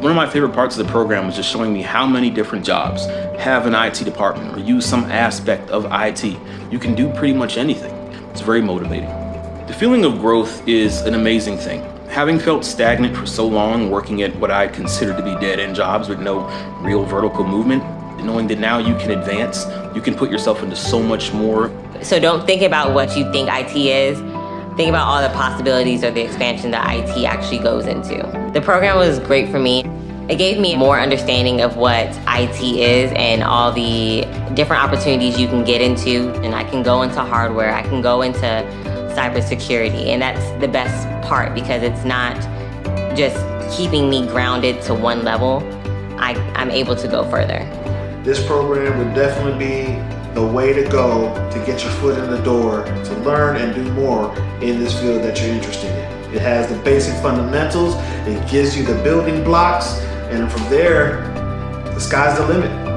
One of my favorite parts of the program was just showing me how many different jobs have an IT department or use some aspect of IT. You can do pretty much anything. It's very motivating. The feeling of growth is an amazing thing. Having felt stagnant for so long, working at what I consider to be dead-end jobs with no real vertical movement, knowing that now you can advance, you can put yourself into so much more. So don't think about what you think IT is. Think about all the possibilities or the expansion that IT actually goes into. The program was great for me. It gave me more understanding of what IT is and all the different opportunities you can get into. And I can go into hardware, I can go into cybersecurity. And that's the best part because it's not just keeping me grounded to one level. I, I'm able to go further. This program would definitely be the way to go to get your foot in the door to learn and do more in this field that you're interested in. It has the basic fundamentals, it gives you the building blocks, and from there, the sky's the limit.